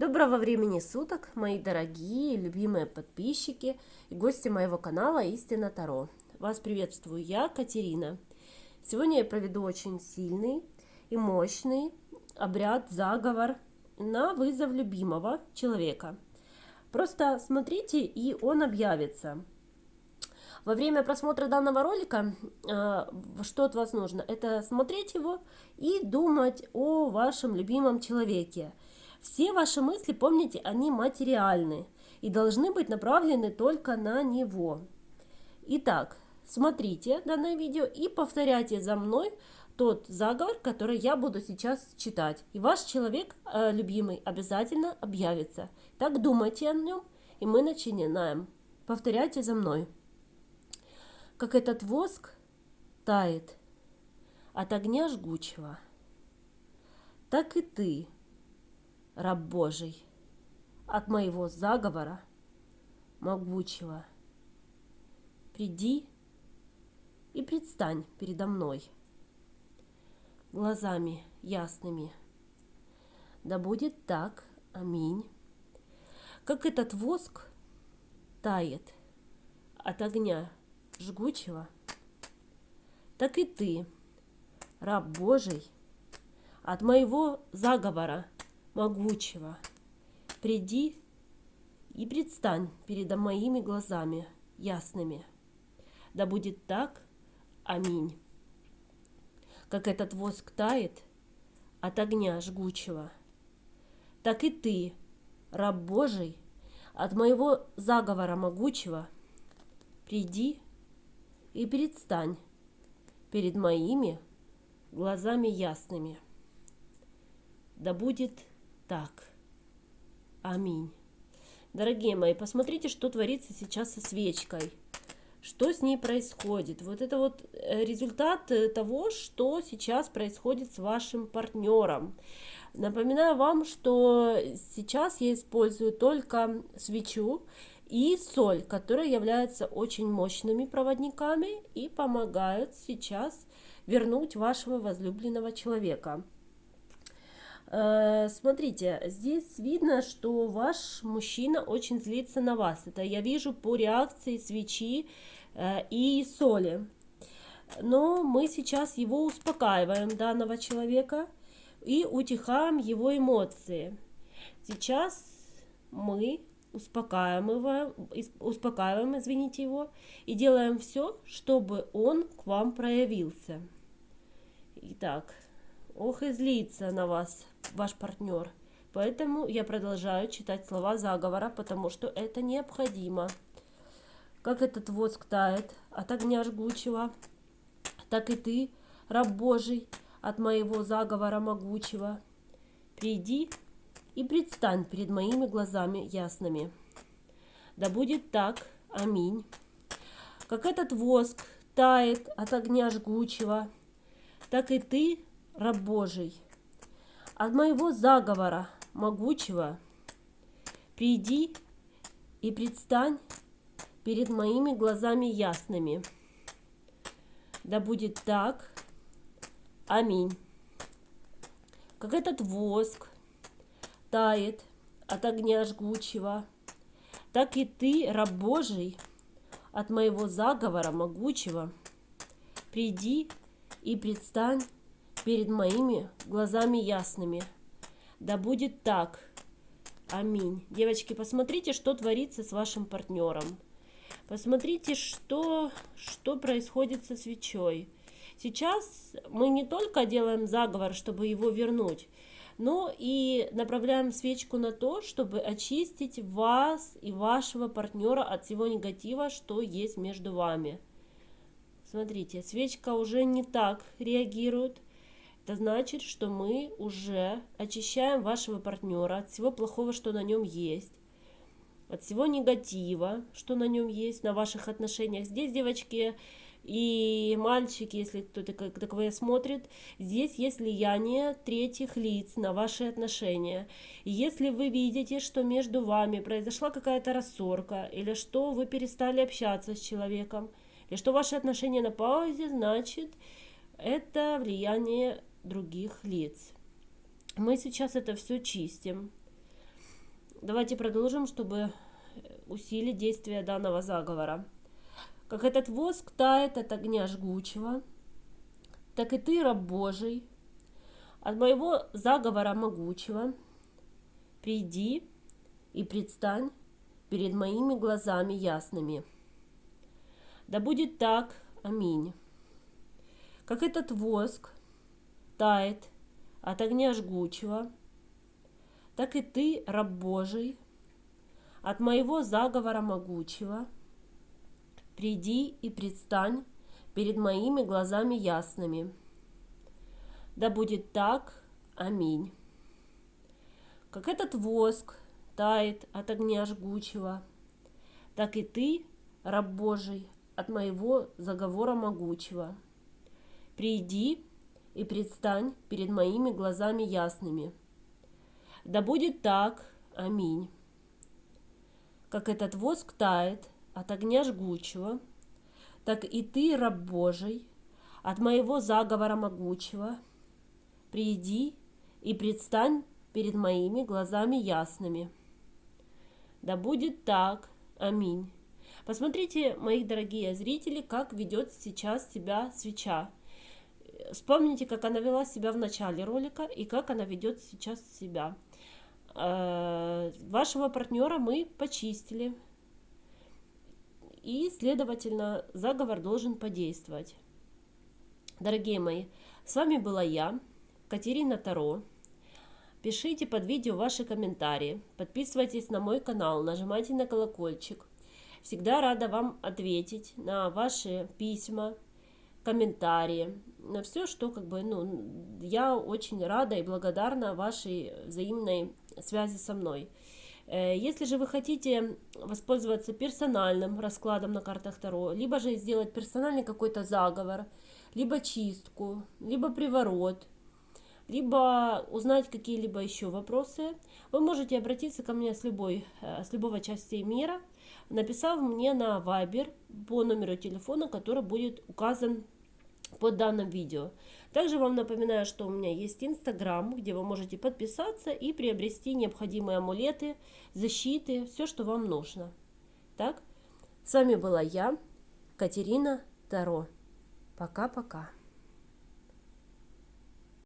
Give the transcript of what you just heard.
Доброго времени суток, мои дорогие, любимые подписчики и гости моего канала Истина Таро. Вас приветствую я, Катерина. Сегодня я проведу очень сильный и мощный обряд, заговор на вызов любимого человека. Просто смотрите, и он объявится. Во время просмотра данного ролика, э, что от вас нужно? Это смотреть его и думать о вашем любимом человеке. Все ваши мысли, помните, они материальны и должны быть направлены только на него. Итак, смотрите данное видео и повторяйте за мной тот заговор, который я буду сейчас читать. И ваш человек э, любимый обязательно объявится. Так думайте о нем, и мы начинаем. Повторяйте за мной. Как этот воск тает от огня жгучего, так и ты – раб Божий, от моего заговора могучего. Приди и предстань передо мной глазами ясными. Да будет так, аминь. Как этот воск тает от огня жгучего, так и ты, раб Божий, от моего заговора могучего, приди и предстань передо моими глазами ясными. Да будет так. Аминь. Как этот воск тает от огня жгучего, так и ты, раб Божий, от моего заговора могучего, приди и предстань перед моими глазами ясными. Да будет так. Аминь. Дорогие мои, посмотрите, что творится сейчас со свечкой. Что с ней происходит? Вот это вот э, результат э, того, что сейчас происходит с вашим партнером. Напоминаю вам, что сейчас я использую только свечу и соль, которые являются очень мощными проводниками и помогают сейчас вернуть вашего возлюбленного человека. Э, смотрите, здесь видно, что ваш мужчина очень злится на вас. Это я вижу по реакции свечи э, и соли. Но мы сейчас его успокаиваем, данного человека, и утихаем его эмоции. Сейчас мы успокаиваем, успокаиваем, извините его, и делаем все, чтобы он к вам проявился. Итак, ох и злится на вас ваш партнер. Поэтому я продолжаю читать слова заговора, потому что это необходимо. Как этот воск тает от огня жгучего, так и ты, раб Божий, от моего заговора могучего. Приди и предстань перед моими глазами ясными. Да будет так. Аминь. Как этот воск тает от огня жгучего, так и ты, раб Божий, от моего заговора могучего приди и предстань перед моими глазами ясными. Да будет так. Аминь. Как этот воск тает от огня жгучего, так и ты, раб Божий, от моего заговора могучего, приди и предстань перед моими глазами ясными. Да будет так. Аминь. Девочки, посмотрите, что творится с вашим партнером. Посмотрите, что, что происходит со свечой. Сейчас мы не только делаем заговор, чтобы его вернуть, но и направляем свечку на то, чтобы очистить вас и вашего партнера от всего негатива, что есть между вами. Смотрите, свечка уже не так реагирует, это значит, что мы уже очищаем вашего партнера от всего плохого, что на нем есть, от всего негатива, что на нем есть, на ваших отношениях. Здесь, девочки и мальчики, если кто-то таковое смотрит, здесь есть влияние третьих лиц на ваши отношения. И если вы видите, что между вами произошла какая-то рассорка, или что вы перестали общаться с человеком, или что ваши отношения на паузе, значит, это влияние других лиц. Мы сейчас это все чистим. Давайте продолжим, чтобы усилить действие данного заговора. Как этот воск тает от огня жгучего, так и ты, раб Божий, от моего заговора могучего, приди и предстань перед моими глазами ясными. Да будет так, аминь. Как этот воск тает от огня жгучего, так и ты, раб Божий, от моего заговора могучего, приди и предстань перед моими глазами ясными. Да будет так, аминь. Как этот воск тает от огня жгучего, так и ты, раб Божий, от моего заговора могучего. Приди и предстань перед моими глазами ясными. Да будет так, аминь. Как этот воск тает от огня жгучего, так и ты, раб Божий, от моего заговора могучего, приди и предстань перед моими глазами ясными. Да будет так, аминь. Посмотрите, мои дорогие зрители, как ведет сейчас себя свеча. Вспомните, как она вела себя в начале ролика и как она ведет сейчас себя. Э, вашего партнера мы почистили. И, следовательно, заговор должен подействовать. Дорогие мои, с вами была я, Катерина Таро. Пишите под видео ваши комментарии, подписывайтесь на мой канал, нажимайте на колокольчик. Всегда рада вам ответить на ваши письма, комментарии, на все, что как бы, ну, я очень рада и благодарна вашей взаимной связи со мной. Э, если же вы хотите воспользоваться персональным раскладом на картах Таро, либо же сделать персональный какой-то заговор, либо чистку, либо приворот, либо узнать какие-либо еще вопросы, вы можете обратиться ко мне с, любой, э, с любого части мира, написав мне на Viber по номеру телефона, который будет указан под данным видео. Также вам напоминаю, что у меня есть Инстаграм, где вы можете подписаться и приобрести необходимые амулеты, защиты, все, что вам нужно. Так, с вами была я, Катерина Таро. Пока-пока.